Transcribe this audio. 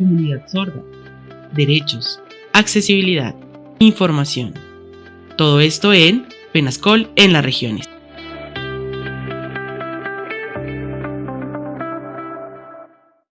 comunidad sorda, derechos, accesibilidad, información. Todo esto en Penascol en las regiones.